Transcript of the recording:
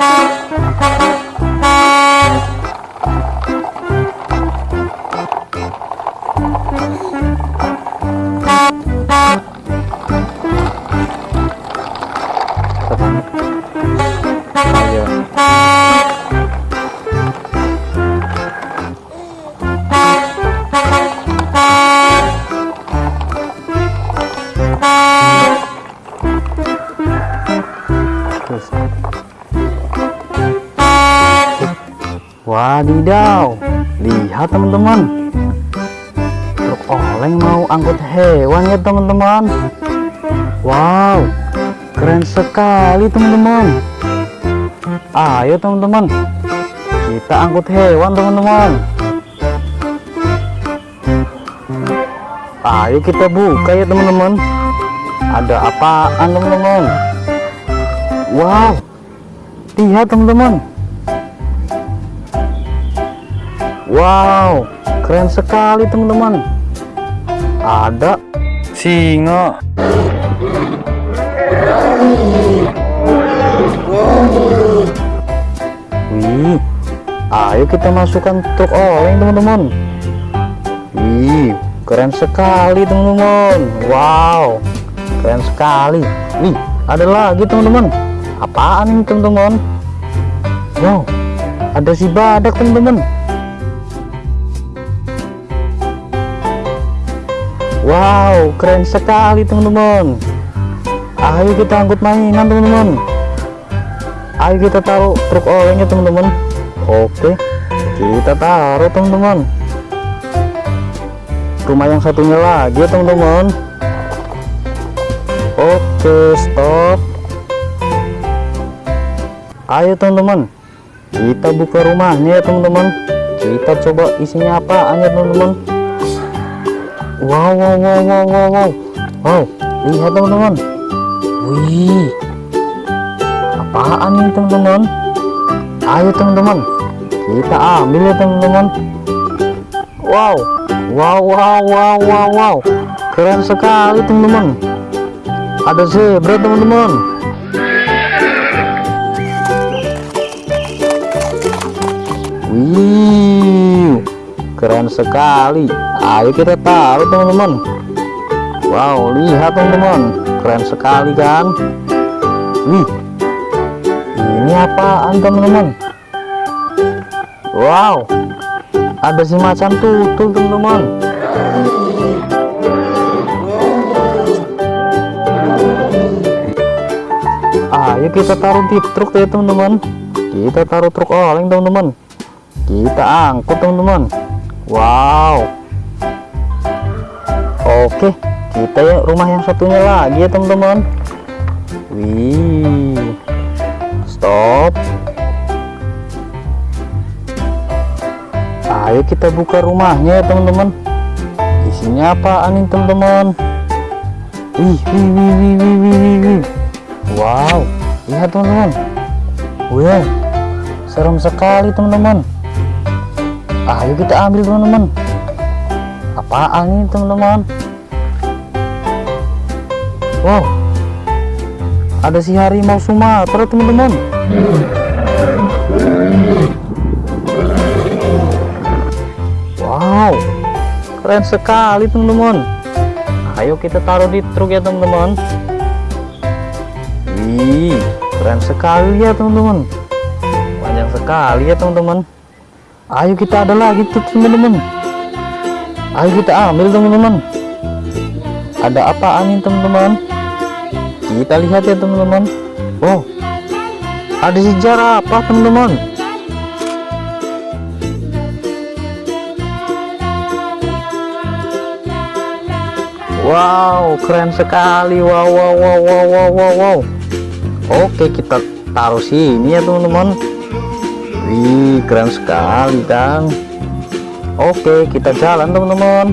Ayo. Wadidaw, lihat teman-teman. Truk oleng mau angkut hewan ya teman-teman. Wow, keren sekali teman-teman. Ayo teman-teman, kita angkut hewan teman-teman. Ayo kita buka ya teman-teman. Ada apaan teman-teman? Wow, lihat teman-teman. Wow, keren sekali teman-teman. Ada singa. Wih, ayo kita masukkan truk oleng teman-teman. Wih, keren sekali teman-teman. Wow, keren sekali. Wih, ada lagi teman-teman. Apaan ini teman-teman? Wow, ada si badak teman-teman. Wow, keren sekali teman-teman. Ayo kita angkut mainan teman-teman. Ayo kita taruh truk olengnya teman-teman. Oke, kita taruh teman-teman. Rumah yang satunya lagi teman-teman. Oke, stop. Ayo teman-teman, kita buka rumahnya ya teman-teman. Kita coba isinya apa ya teman-teman. Wow, wow, wow, wow, wow, wow. Wow, lihat teman-teman. Wih, apaan ini teman-teman? Ayo teman-teman, kita ambil ya teman-teman. Wow, wow, wow, wow, wow, wow. Keren sekali teman-teman. Ada zebra teman-teman. Wih, keren sekali. Ayo kita taruh teman-teman. Wow, lihat teman-teman, keren sekali kan? Wih, ini apaan teman-teman? Wow, ada si macan tutul teman-teman. Ayo kita taruh di truk ya teman-teman. Kita taruh truk oleng teman-teman. Kita angkut teman-teman. Wow. Oke, kita ya rumah yang satunya lagi ya teman-teman. Wih. Stop. Ayo kita buka rumahnya ya teman-teman. Isinya apaan nih teman-teman? Wih, wih, wih, wih, wih, wih, wih, wih. Wow, lihat teman-teman. Wow, serem sekali teman-teman. Ayo kita ambil teman-teman. Apaan ini teman-teman? Wow, ada si harimau Sumatera teman-teman. Wow, keren sekali teman-teman. Ayo kita taruh di truk ya teman-teman. Wih, keren sekali ya teman-teman. Panjang sekali ya teman-teman. Ayo kita ada lagi tuh teman-teman. Ayo kita ambil teman-teman. Ada apaan nih teman-teman? Kita lihat ya teman-teman. Wow, ada sejarah apa teman-teman? Wow, keren sekali. Wow, wow, wow, wow, wow, wow. Oke, kita taruh sini ya teman-teman. Wih, keren sekali kan. Oke, kita jalan teman-teman.